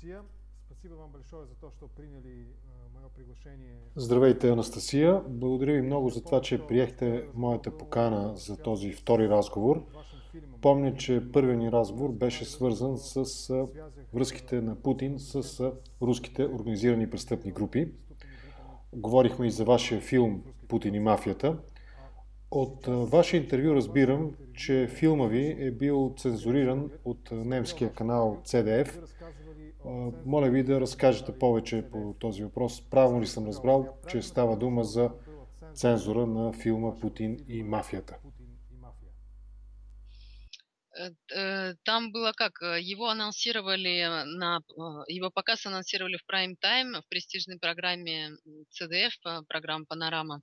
Анастасия. Спасибо вам большое за то, что приняли мое приглашение. Здравейте, Анастасия. Благодаря ви много за това, че приехте моята покана за този втори разговор. Помня, че първият ни разговор беше свързан с връзките на Путин с руските организирани престъпни групи. Говорихме и за вашия филм Путин и мафията. От ваше интервю разбирам, че филма ви е бил цензуриран от немския канал CDF. Моля ви да разкажете повече по този въпрос. Правилно ли съм разбрал, че става дума за цензура на филма Путин и мафията? Там было как, его анонсировали на, его показ анонсировали в прайм-тайм в престижной программе CDF, программа «Панорама».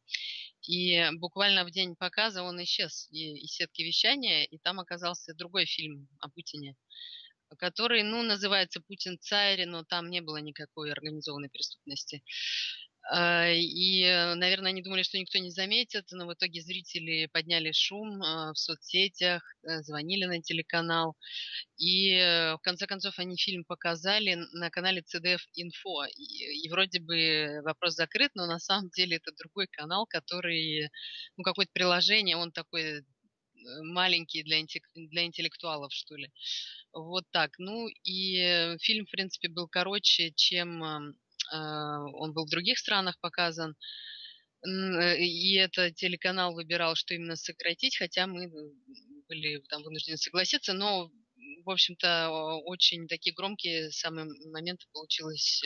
И буквально в день показа он исчез из сетки вещания, и там оказался другой фильм о Путине, который, ну, называется «Путин царь», но там не было никакой организованной преступности. А, и, э, наверное, они думали, что никто не заметит, но в итоге зрители подняли шум а, в соцсетях, э, звонили на телеканал. И э, в конце концов они фильм показали на канале CDF Info. И, и вроде бы вопрос закрыт, но на самом деле это другой канал, который, ну, какое-то приложение, он такой маленький для, для интеллектуалов, что ли. Вот так. Ну и фильм, в принципе, был короче, чем а, он был в других странах показан. Э, и это телеканал выбирал, что именно сократить, хотя мы были там вынуждены согласиться, но, в общем-то, очень такие громкие самые моменты получилось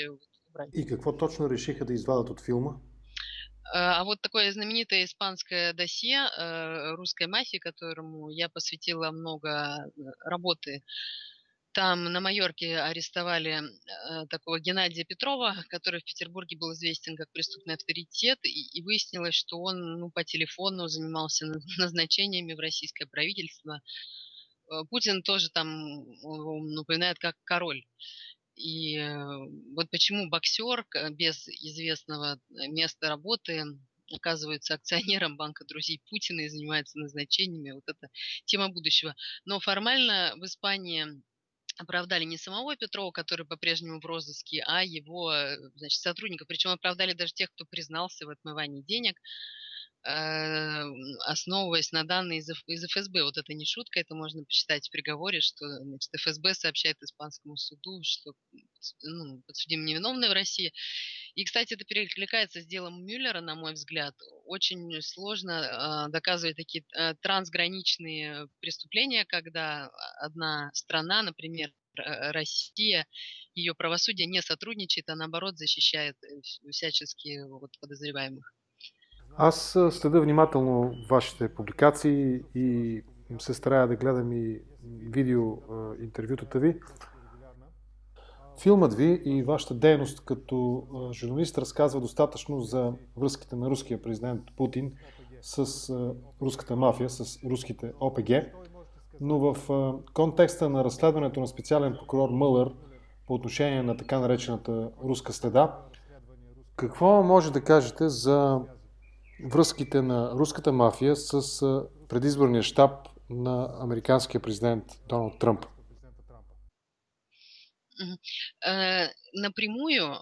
убрать. И какво точно решиха да извадят от фильма? А, а вот такое знаменитое испанское досье э, русской мафии, которому я посвятила много э, работы, там на Майорке арестовали э, такого Геннадия Петрова, который в Петербурге был известен как преступный авторитет, и, выяснилось, что он ну, по телефону занимался назначениями в российское правительство. Путин тоже там напоминает как король. И э, вот почему боксер без известного места работы оказывается акционером банка друзей Путина и занимается назначениями. Вот это тема будущего. Но формально в Испании оправдали не самого Петрова, который по-прежнему в розыске, а его э, значит, сотрудников. Причем оправдали даже тех, кто признался в отмывании денег, э, основываясь на данные из, ФСБ. Вот это не шутка, это можно почитать в приговоре, что значит, ФСБ сообщает испанскому суду, что ну, подсудимый невиновный в России. И, кстати, это перекликается с делом Мюллера, на мой взгляд. Очень сложно э, доказывать такие э, трансграничные преступления, когда одна страна, например, Россия, ее правосудие не сотрудничает, а наоборот защищает э, всячески вот, подозреваемых. Аз следя внимателно вашите публикации и се старая да гледам и видео интервютата ви. Филмът ви и вашата дейност като журналист разказва достатъчно за връзките на руския президент Путин с руската мафия, с руските ОПГ. Но в контекста на разследването на специален прокурор Мълър по отношение на така наречената руска следа, какво може да кажете за връзките на руската мафия с предизборния щаб на американския президент Доналд Тръмп? Э, напрямую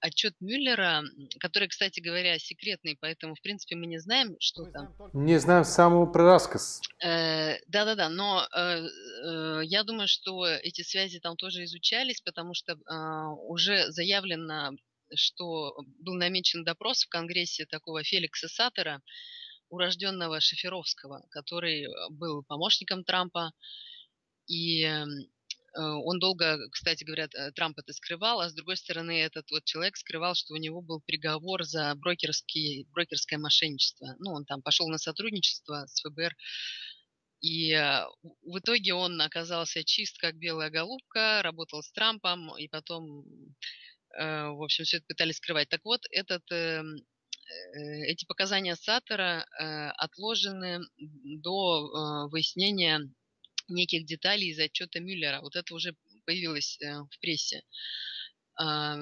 отчет Мюллера, который, кстати говоря, секретный, поэтому, в принципе, мы не знаем, что там. Не знаем самого про рассказ. Э, да-да-да, но э, я думаю, что эти связи там тоже изучались, потому что а, уже заявлено, что был намечен допрос в Конгрессе такого Феликса Саттера, урожденного Шеферовского, который был помощником Трампа, и Э, он долго, кстати говоря, э, Трамп это скрывал, а с другой стороны этот вот человек скрывал, что у него был приговор за брокерский, брокерское мошенничество. Ну, он там пошел на сотрудничество с ФБР, и э, в итоге он оказался чист, как белая голубка, работал с Трампом, и потом, в общем, все это пытались скрывать. Так вот, этот эти показания Саттера отложены до выяснения неких деталей из отчета Мюллера. Вот это уже появилось э, в прессе. А,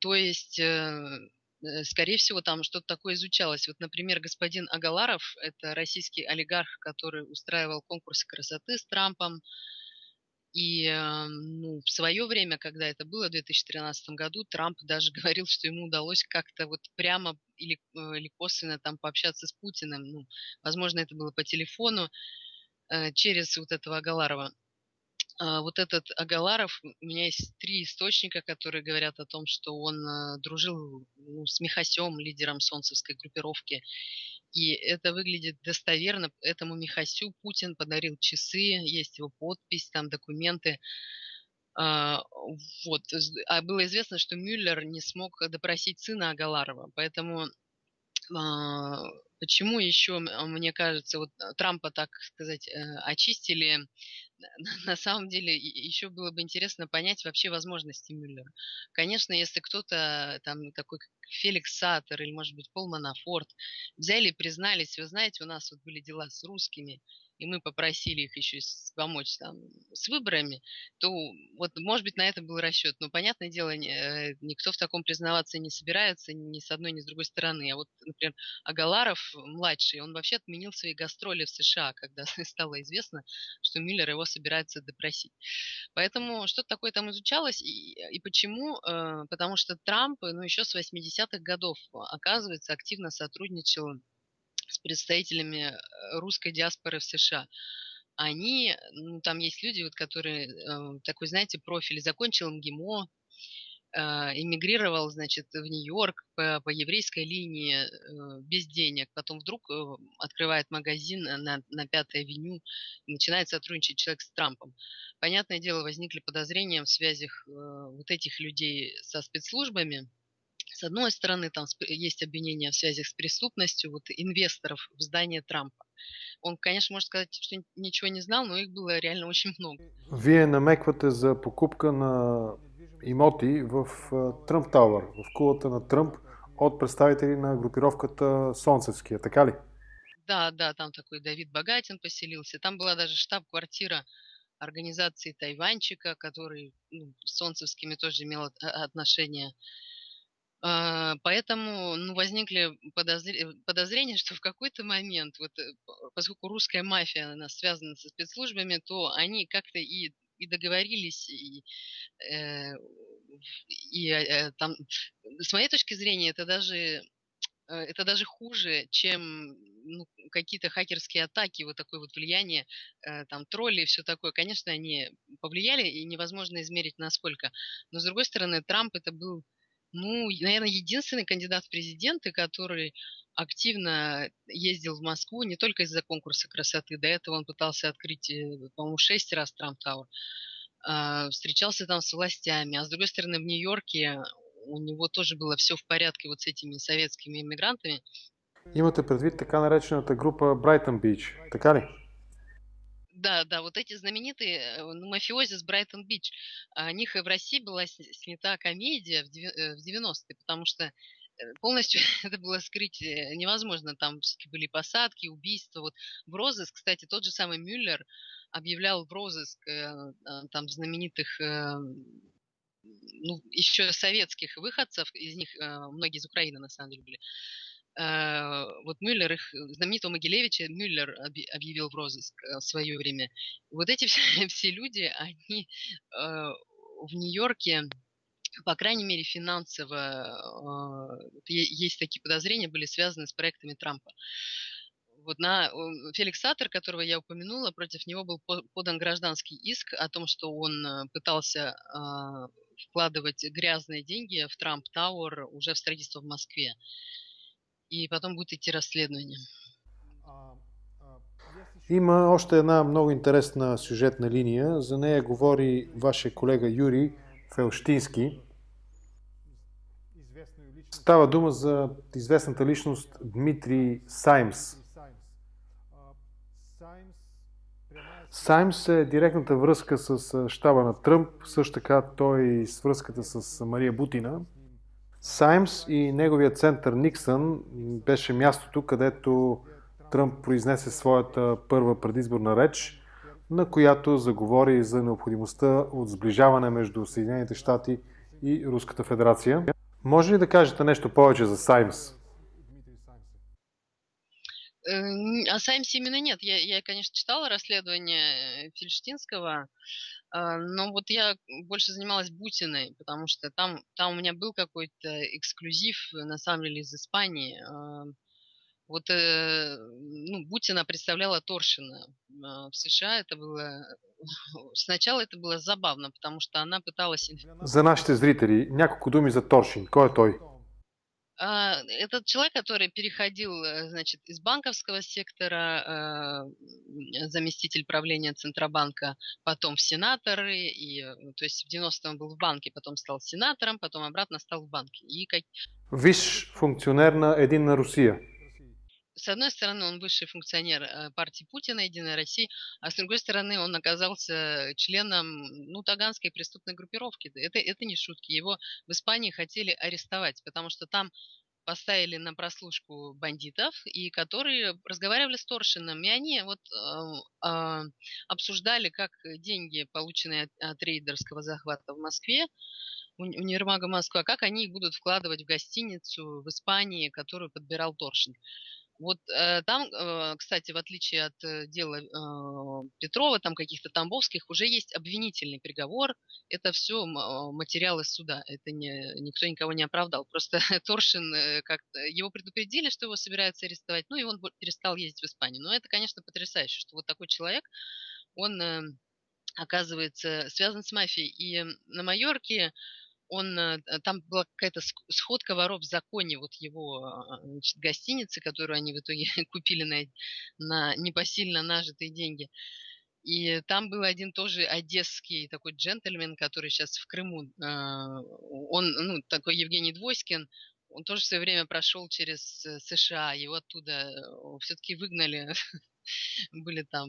то есть, э, э, скорее всего, там что-то такое изучалось. Вот, например, господин Агаларов, это российский олигарх, который устраивал конкурсы красоты с Трампом, И ну, в свое время, когда это было, в 2013 году, Трамп даже говорил, что ему удалось как-то вот прямо или, э, или косвенно там пообщаться с Путиным. Ну, возможно, это было по телефону э, через вот этого Агаларова. А, вот этот Агаларов, у меня есть три источника, которые говорят о том, что он дружил ну, с Михасем, лидером солнцевской группировки. И это выглядит достоверно. Этому Михасю Путин подарил часы, есть его подпись, там документы. А, вот. А было известно, что Мюллер не смог допросить сына Агаларова. Поэтому почему еще, мне кажется, вот Трампа, так сказать, э, очистили на самом деле еще было бы интересно понять вообще возможности Мюллера. Конечно, если кто-то там такой как Феликс Саттер или, может быть, Пол Манафорт взяли и признались, вы знаете, у нас вот были дела с русскими, и мы попросили их еще помочь там с выборами, то вот, может быть, на это был расчет. Но, понятное дело, э, никто в таком признаваться не собирается ни с одной, ни с другой стороны. А вот, например, Агаларов, младший, он вообще отменил свои гастроли в США, когда стало известно, что Миллер его собирается допросить. Поэтому что-то такое там изучалось. И, и почему? Э, потому что Трамп, ну, еще с 80-х годов, оказывается, активно сотрудничал с представителями э, русской диаспоры в США. Они, ну, там есть люди, вот, которые э, такой, знаете, профиль, закончил МГИМО, э, эмигрировал, значит, в Нью-Йорк по, по еврейской линии э, без денег, потом вдруг э, открывает магазин на, на Пятой авеню, начинает сотрудничать человек с Трампом. Понятное дело, возникли подозрения в связях э, вот этих людей со спецслужбами, с одной стороны, там есть обвинения в связях с преступностью вот, инвесторов в здание Трампа. Он, конечно, может сказать, что ничего не знал, но их было реально очень много. Вие намеквате за покупка на имоти в Тръмп Тауър, в кулата на Тръмп от представители на группировката Солнцевския, така ли? Да, да, там такой Давид Богатин поселился. Там была даже штаб-квартира организации Тайванчика, который ну, с Солнцевскими тоже имел отношение. А, поэтому ну, возникли подозрения, что в какой-то момент, вот, э, поскольку русская мафия она связана со спецслужбами, то они как-то и, и договорились, и, э, и э, там, с моей точки зрения, это даже это даже хуже, чем ну, какие-то хакерские атаки, вот такое вот влияние, там, тролли и все такое. Конечно, они повлияли, и невозможно измерить насколько. Но, с другой стороны, Трамп это был ну, наверное, единственный кандидат в президенты, который активно ездил в Москву не только из-за конкурса красоты. До этого он пытался открыть, э, по-моему, шесть раз Trump Tower. А, встречался там с властями. А с другой стороны, в Нью-Йорке у него тоже было все в порядке вот с этими советскими иммигрантами. Имате предвид така наречената група Брайтън Бич, така ли? Да, да, вот эти знаменитые ну, мафиози с Брайтон-Бич. О них и в России была снята комедия в 90-е, э, потому что э, полностью это было скрыть невозможно. Там были посадки, убийства. Вот в розыск, кстати, тот же самый Мюллер объявлял в розыск там знаменитых ну, еще советских выходцев, из них многие из Украины на самом деле были, вот Мюллер, их знаменитого Могилевича Мюллер объявил в розыск э, в свое время. Вот эти все, все люди, они э, в Нью-Йорке, по крайней мере, финансово, есть такие подозрения, были связаны с проектами Трампа. Вот на Феликс Саттер, которого я упомянула, против него был подан гражданский иск о том, что он пытался вкладывать грязные деньги в Трамп Тауэр уже в строительство в Москве и потом будет идти расследование. Има още една много интересна сюжетна линия. За нея говори вашия колега Юрий Фелштински. Става дума за известната личност Дмитрий Саймс. Саймс е директната връзка с щаба на Тръмп, също така той и с връзката с Мария Бутина. Саймс и неговия център Никсън беше мястото, където Тръмп произнесе своята първа предизборна реч, на която заговори за необходимостта от сближаване между Съединените щати и Руската федерация. Може ли да кажете нещо повече за Саймс? О Саймсе именно нет. Я, я, конечно, читала расследование Фельштинского, а, но вот я больше занималась Бутиной, потому что там, там у меня был какой-то эксклюзив, на самом деле, из Испании. А, вот э, ну, Бутина представляла Торшина в США. Это было... Сначала это было забавно, потому что она пыталась... За нашите зрители, няколко думи за Торшин. Кой е? А, этот человек, который переходил, э, значит, из банковского сектора, э, заместитель правления Центробанка, потом в сенаторы, и, э, то есть в 90-м был в банке, потом стал сенатором, потом обратно стал в банке. И как... Виш функционер на Единна Русия. С одной стороны, он высший функционер партии Путина, Единой России, а с другой стороны, он оказался членом ну, таганской преступной группировки. Это, это не шутки. Его в Испании хотели арестовать, потому что там поставили на прослушку бандитов, и которые разговаривали с Торшином. И они вот э, э, обсуждали, как деньги, полученные от, от рейдерского захвата в Москве, универмага Москва, как они будут вкладывать в гостиницу в Испании, которую подбирал Торшин. Вот э, там, э, кстати, в отличие от э, дела э, Петрова, там каких-то Тамбовских, уже есть обвинительный приговор. Это все э, материалы суда. Это не, никто никого не оправдал. Просто Торшин, э, как его предупредили, что его собираются арестовать, ну и он перестал ездить в Испанию. Но это, конечно, потрясающе, что вот такой человек, он э, оказывается связан с мафией. И на Майорке он, э, там была какая-то сходка воров в законе, вот его а, значит, гостиницы, которую они в итоге купили на, на непосильно нажитые деньги. И там был один тоже одесский такой джентльмен, который сейчас в Крыму. А, он, ну, такой Евгений Двойскин, он тоже в свое время прошел через э, США, его оттуда э, все-таки выгнали, были там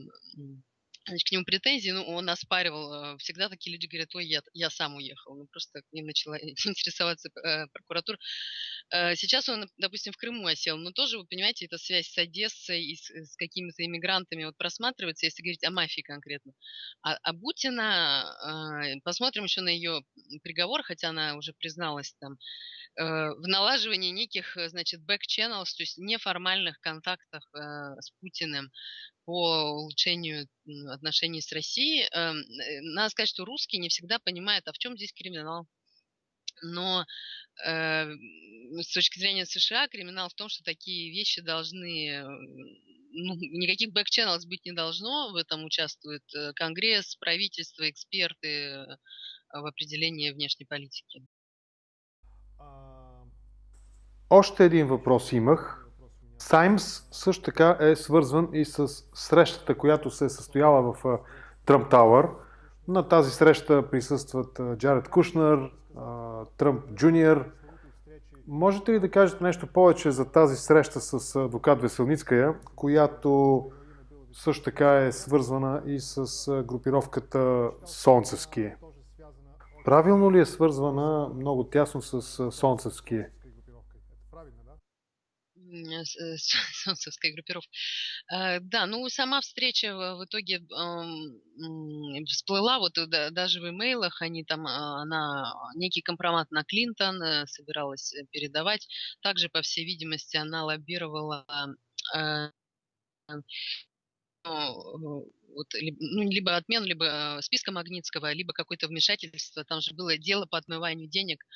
значит, к нему претензии, ну, он оспаривал. Э, всегда такие люди говорят, ой, я, я сам уехал. Ну, просто к начала интересоваться э, прокуратура. Э, сейчас он, допустим, в Крыму осел, но тоже, вы понимаете, эта связь с Одессой и с, с какими-то иммигрантами вот просматривается, если говорить о мафии конкретно. А, а Бутина, э, посмотрим еще на ее приговор, хотя она уже призналась там, э, в налаживании неких, э, значит, back-channels, то есть неформальных контактах э, с Путиным, по улучшению отношений с Россией. Эм, э, надо сказать, что русские не всегда понимают, а в чем здесь криминал. Но э, с точки зрения США криминал в том, что такие вещи должны, ну, никаких бэк-ченнелс быть не должно, в этом участвует э, Конгресс, правительство, эксперты в определении внешней политики. Още един въпрос имах. Саймс също така е свързван и с срещата, която се е състояла в Тръмп Тауър. На тази среща присъстват Джаред Кушнер, Тръмп Джуниор. Можете ли да кажете нещо повече за тази среща с адвокат Веселницкая, която също така е свързвана и с групировката Солнцевски? Правилно ли е свързвана много тясно с Солнцевски? солнцевской группировки. А, да, ну сама встреча в итоге всплыла, вот даже в имейлах они там, а, она некий компромат на Клинтон э, собиралась э, передавать. Также, по всей видимости, она лоббировала э, ну, вот, ну, либо отмену, либо списка Магнитского, либо какое-то вмешательство. Там же было дело по отмыванию денег а,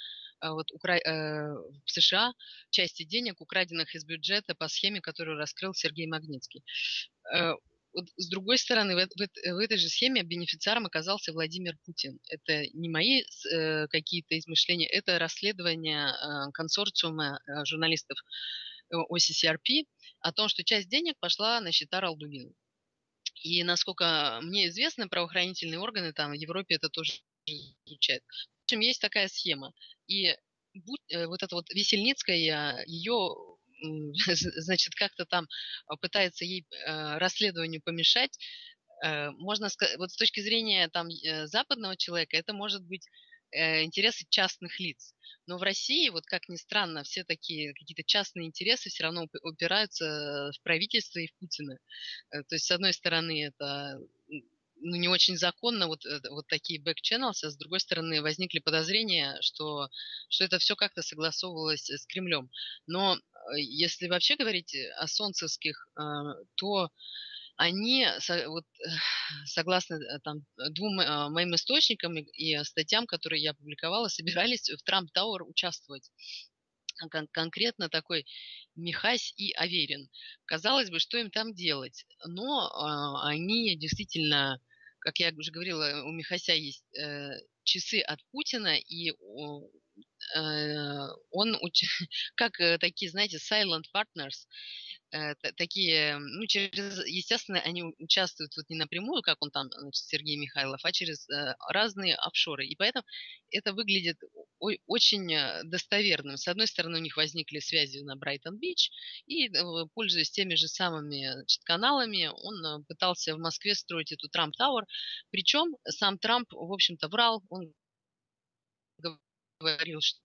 вот, укра... э, в США части денег, украденных из бюджета по схеме, которую раскрыл Сергей Магнитский. Э, вот, с другой стороны, в, в, в этой же схеме бенефициаром оказался Владимир Путин. Это не мои э, какие-то измышления, это расследование э, консорциума э, журналистов э, OCCRP о том, что часть денег пошла на счета Ралдугина. И насколько мне известно, правоохранительные органы там в Европе это тоже изучают. Общем, есть такая схема. И будь, э, вот эта вот Весельницкая, ее значит, как-то там а, пытается ей э, расследованию помешать, э, можно сказать, вот с точки зрения там западного человека, это может быть интересы частных лиц. Но в России, вот как ни странно, все такие какие-то частные интересы все равно упираются в правительство и в Путина. То есть, с одной стороны, это ну, не очень законно вот, э, вот такие back-channels, а с другой стороны возникли подозрения, что, что это все как-то согласовывалось с Кремлем. Но если вообще говорить о солнцевских, то они, вот, согласно там, двум моим источникам и статьям, которые я публиковала, собирались в Трамп Тауэр участвовать кон- конкретно такой Михась и Аверин. Казалось бы, что им там делать? Но э, они действительно, как я уже говорила, у Михася есть э, часы от Путина, и э, он, как э, такие, знаете, silent partners, э, такие, ну, через, естественно, они участвуют вот не напрямую, как он там, значит, Сергей Михайлов, а через э, разные офшоры. И поэтому это выглядит очень э, достоверным. С одной стороны, у них возникли связи на Брайтон-Бич, и, пользуясь теми же самыми значит, каналами, он пытался в Москве строить эту Трамп-Тауэр. Причем сам Трамп, в общем-то, врал, он говорил, что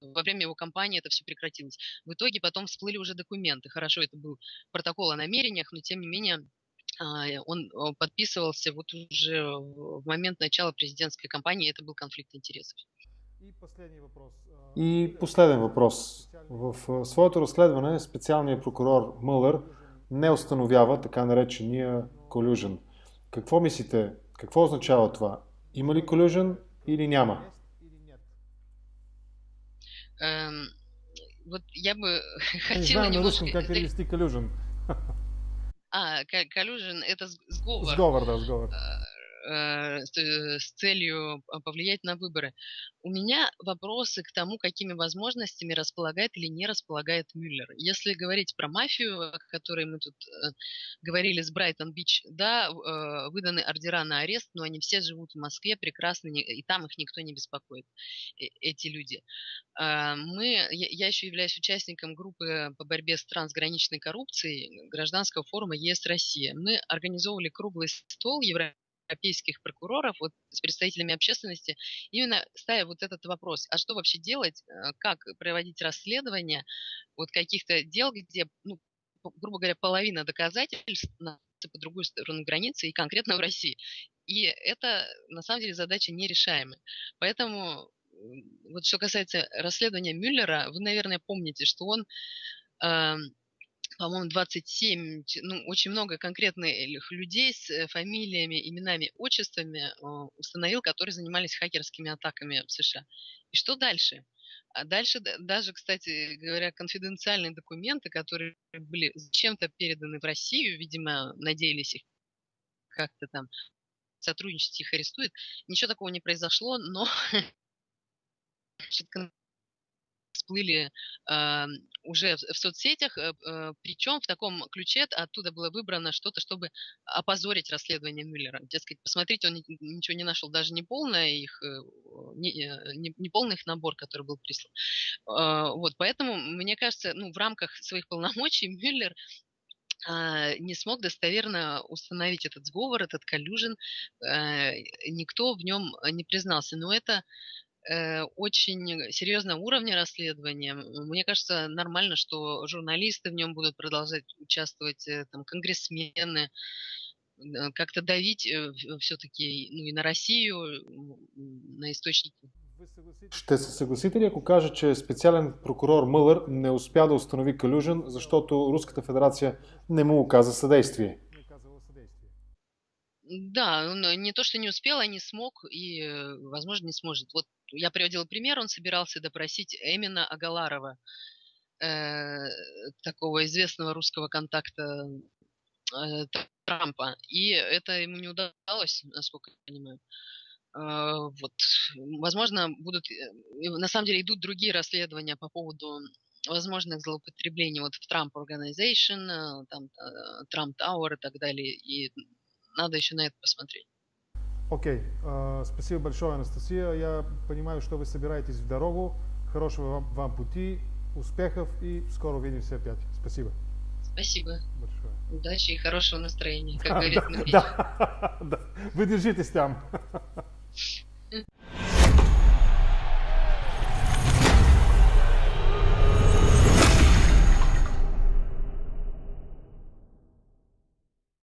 во время его кампании это все прекратилось. В итоге потом всплыли уже документы. Хорошо, это был протокол о намерениях, но тем не менее а, он подписывался вот уже в момент начала президентской кампании, это был конфликт интересов. И последний вопрос. И последен въпрос. В своето разследване специалният прокурор Мълър не установява така наречения колюжен. Какво мислите? Какво означава това? Има ли колюжен или няма? Эм, вот я бы хотела Не знаю на русском, как перевести колюжен. А, колюжен это сговор. Сговор, да, сговор. Э, Э, с целью повлиять на выборы. У меня вопросы к тому, какими возможностями располагает или не располагает Мюллер. Если говорить про мафию, о которой мы тут э, говорили с Брайтон-Бич, да, выданы ордера на арест, но они все живут в Москве прекрасно, и там их никто не беспокоит, эти люди. А, мы, я еще являюсь участником группы по борьбе с трансграничной коррупцией гражданского форума ЕС Россия. Мы организовывали круглый стол Евро европейских прокуроров вот, с представителями общественности, именно ставя вот этот вопрос, а что вообще делать, э, как проводить расследование вот каких-то дел, где, ну, грубо говоря, половина доказательств по другую сторону границы и конкретно в России. И это, на самом деле, задача нерешаемая. Поэтому вот что касается расследования Мюллера, вы, наверное, помните, что он э, по-моему, 27, ну, очень много конкретных людей с э, фамилиями, именами, отчествами а, установил, которые занимались хакерскими атаками в США. И что дальше? А дальше даже, кстати говоря, конфиденциальные документы, которые были зачем-то переданы в Россию, видимо, надеялись их как-то там сотрудничать, их арестуют. Ничего такого не произошло, но всплыли э, уже в, в соцсетях, э, э, причем в таком ключе оттуда было выбрано что-то, чтобы опозорить расследование Мюллера. Дескать, посмотрите, он ничего не нашел, даже не полное их, э, не, э, не, не полный их набор, который был прислан. Э, вот, поэтому, мне кажется, ну, в рамках своих полномочий Мюллер а, не смог достоверно установить этот сговор, этот коллюжен, никто в нем не признался. Но это очень серьезного уровня расследования. Мне кажется, нормально, что журналисты в нем будут продолжать участвовать, э, там, конгрессмены, э, как-то давить все-таки ну, и на Россию, на источники. Ще се съгласите ли, ако кажа, че специален прокурор Мълър не успя да установи Калюжен, защото Руската федерация не му оказа съдействие? Да, не то, что не успел, а не смог и, возможно, не сможет. Вот я приводила пример, он собирался допросить Эмина Агаларова, э, такого известного русского контакта э, Трампа. И это ему не удалось, насколько я понимаю. Э, вот. Возможно, будут, э, на самом деле идут другие расследования по поводу возможных злоупотреблений вот в Trump Organization, э, там, Trump Tower и так далее. И надо еще на это посмотреть. Окей, okay. спасибо большое, Анастасия. Я понимаю, что вы собираетесь в дорогу. Хорошего вам, вам пути, успехов и скоро увидимся опять. Спасибо. Спасибо. Большое. Удачи и хорошего настроения, как говорит да, да, да. Вы держитесь там.